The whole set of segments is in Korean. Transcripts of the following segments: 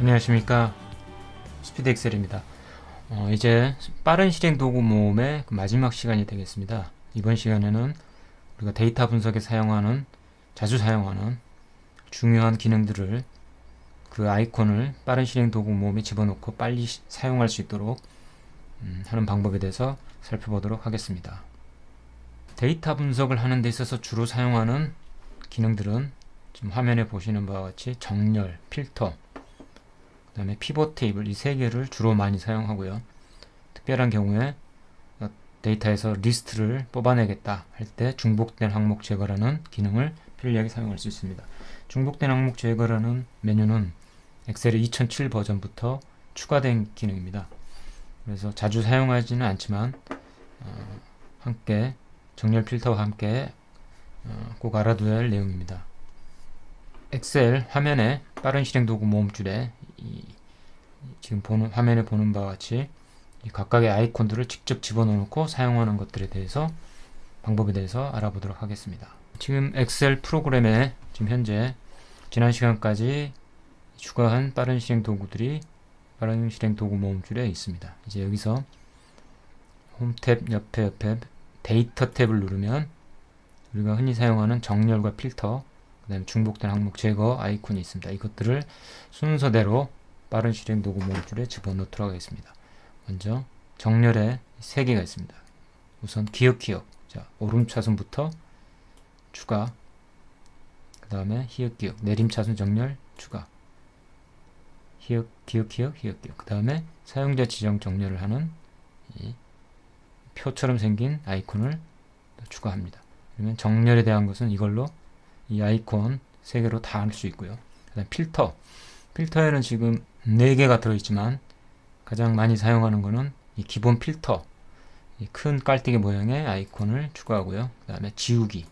안녕하십니까. 스피드 엑셀입니다. 어, 이제 빠른 실행 도구 모음의 그 마지막 시간이 되겠습니다. 이번 시간에는 우리가 데이터 분석에 사용하는 자주 사용하는 중요한 기능들을 그 아이콘을 빠른 실행 도구 모음에 집어넣고 빨리 시, 사용할 수 있도록 음, 하는 방법에 대해서 살펴보도록 하겠습니다. 데이터 분석을 하는 데 있어서 주로 사용하는 기능들은 지금 화면에 보시는 바와 같이 정렬, 필터, 그 다음에 pivot table 이 세 개를 주로 많이 사용하고요. 특별한 경우에 어, 데이터에서 리스트를 뽑아내겠다 할 때 중복된 항목 제거라는 기능을 편리하게 사용할 수 있습니다. 중복된 항목 제거라는 메뉴는 엑셀의 2007 버전부터 추가된 기능입니다. 그래서 자주 사용하지는 않지만 어, 함께 정렬 필터와 함께 어, 꼭 알아둬야 할 내용입니다. 엑셀 화면에 빠른 실행 도구 모음줄에 이, 지금 보는 화면에 보는 바와 같이 각각의 아이콘들을 직접 집어넣고 사용하는 것들에 대해서 방법에 대해서 알아보도록 하겠습니다. 지금 엑셀 프로그램에 지금 현재 지난 시간까지 추가한 빠른 실행 도구들이 빠른 실행 도구 모음줄에 있습니다. 이제 여기서 홈탭 옆에 옆에 데이터 탭을 누르면 우리가 흔히 사용하는 정렬과 필터 그 다음에 중복된 항목 제거 아이콘이 있습니다. 이것들을 순서대로 빠른 실행 도구 모듈에 집어넣도록 하겠습니다. 먼저 정렬에 3개가 있습니다. 우선 기억 기억 자 오름차순부터 추가 그 다음에 히읗 기억 내림차순 정렬 추가 히읗 기억 기억 히읗 기억 그 다음에 사용자 지정 정렬을 하는 표처럼 생긴 아이콘을 추가합니다. 그러면 정렬에 대한 것은 이걸로 이 아이콘 3개로 다 할 수 있고요. 그다음 필터. 필터에는 지금 4개가 들어있지만 가장 많이 사용하는 거는 이 기본 필터. 이 큰 깔때기 모양의 아이콘을 추가하고요. 그 다음에 지우기.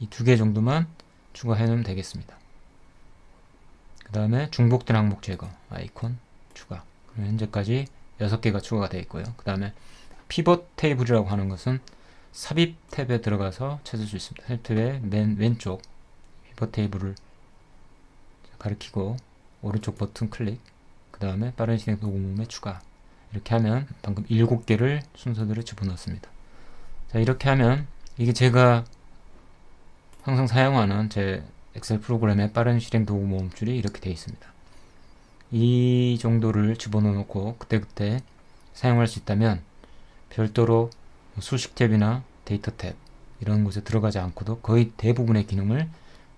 이 두 개 정도만 추가해 놓으면 되겠습니다. 그 다음에 중복된 항목 제거 아이콘 추가. 현재까지 6개가 추가가 되어 있고요. 그 다음에 피벗 테이블이라고 하는 것은 삽입 탭에 들어가서 찾을 수 있습니다. 삽입 탭의 맨 왼쪽 피벗 테이블을 가리키고 오른쪽 버튼 클릭 그 다음에 빠른 실행 도구문에 추가 이렇게 하면 방금 7개를 순서대로 집어넣습니다. 자 이렇게 하면 이게 제가 항상 사용하는 제 엑셀 프로그램의 빠른 실행 도구 모음줄이 이렇게 되어 있습니다. 이 정도를 집어넣어 놓고 그때그때 사용할 수 있다면 별도로 수식 탭이나 데이터 탭 이런 곳에 들어가지 않고도 거의 대부분의 기능을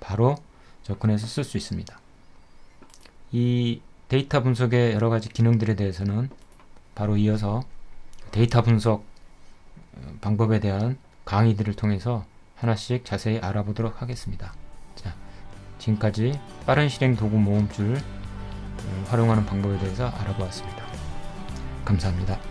바로 접근해서 쓸 수 있습니다. 이 데이터 분석의 여러 가지 기능들에 대해서는 바로 이어서 데이터 분석 어, 방법에 대한 강의들을 통해서 하나씩 자세히 알아보도록 하겠습니다. 자, 지금까지 빠른 실행 도구 모음줄 어, 활용하는 방법에 대해서 알아보았습니다. 감사합니다.